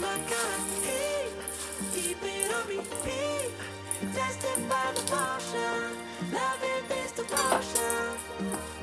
my it on repeat. Tested by the portion, loving this devotion.